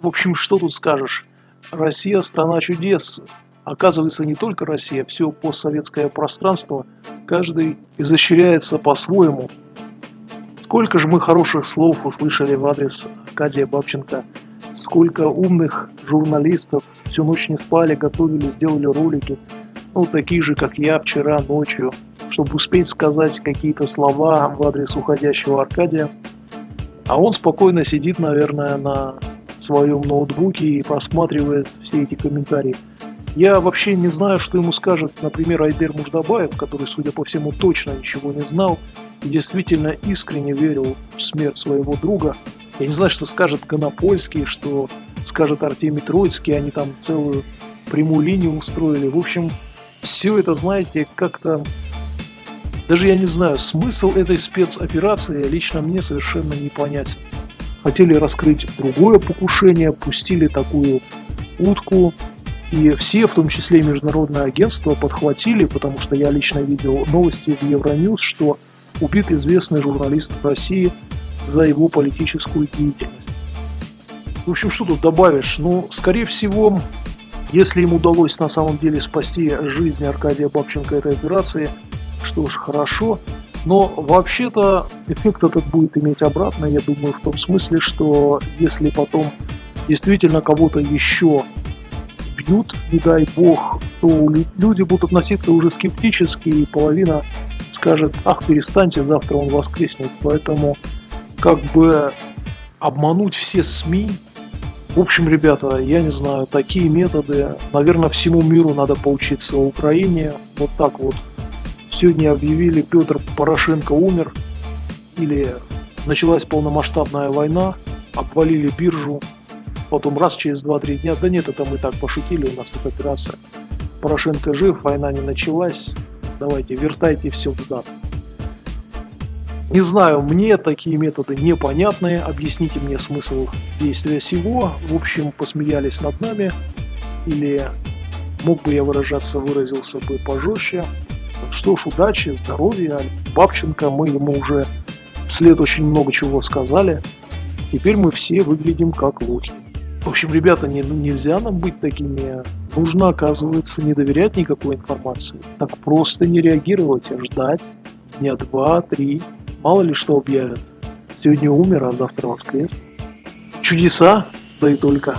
В общем, что тут скажешь? Россия – страна чудес. Оказывается, не только Россия, все постсоветское пространство, каждый изощряется по-своему. Сколько же мы хороших слов услышали в адрес Аркадия Бабченко, сколько умных журналистов всю ночь не спали, готовили, сделали ролики, ну, такие же, как я вчера ночью, чтобы успеть сказать какие-то слова в адрес уходящего Аркадия. А он спокойно сидит, наверное, на своем ноутбуке и просматривает все эти комментарии. Я вообще не знаю, что ему скажет, например, Айдер Муждабаев, который, судя по всему, точно ничего не знал и действительно искренне верил в смерть своего друга. Я не знаю, что скажет Конопольский, что скажет Артемий Троицкий, они там целую прямую линию устроили. В общем, все это, знаете, как-то... Даже я не знаю, смысл этой спецоперации лично мне совершенно не понятен. Хотели раскрыть другое покушение, пустили такую утку, и все, в том числе и международное агентство, подхватили, потому что я лично видел новости в Евроньюз, что убит известный журналист России за его политическую деятельность. В общем, что тут добавишь? Ну, скорее всего, если им удалось на самом деле спасти жизнь Аркадия Бабченко этой операции, что ж, хорошо. Но вообще-то эффект этот будет иметь обратно, я думаю, в том смысле, что если потом действительно кого-то еще бьют, не дай бог, то люди будут относиться уже скептически, и половина скажет, ах, перестаньте, завтра он воскреснет. Поэтому как бы обмануть все СМИ, в общем, ребята, я не знаю, такие методы, наверное, всему миру надо поучиться Украине. Вот так вот. Сегодня объявили, Петр Порошенко умер, или началась полномасштабная война, обвалили биржу, потом раз через 2-3 дня, да нет, это мы так пошутили, у нас тут операция. Порошенко жив, война не началась, давайте, вертайте все взад. Не знаю, мне такие методы непонятные, объясните мне смысл действия всего. В общем, посмеялись над нами, или мог бы я выражаться, выразился бы пожестче. Что ж, удачи, здоровья. Бабченко, мы ему уже след очень много чего сказали. Теперь мы все выглядим как лохи. В общем, ребята, не, нельзя нам быть такими. Нужно, оказывается, не доверять никакой информации. Так просто не реагировать, а ждать дня два, три, Мало ли что объявят. Сегодня умер, а завтра воскрес. Чудеса, да и только.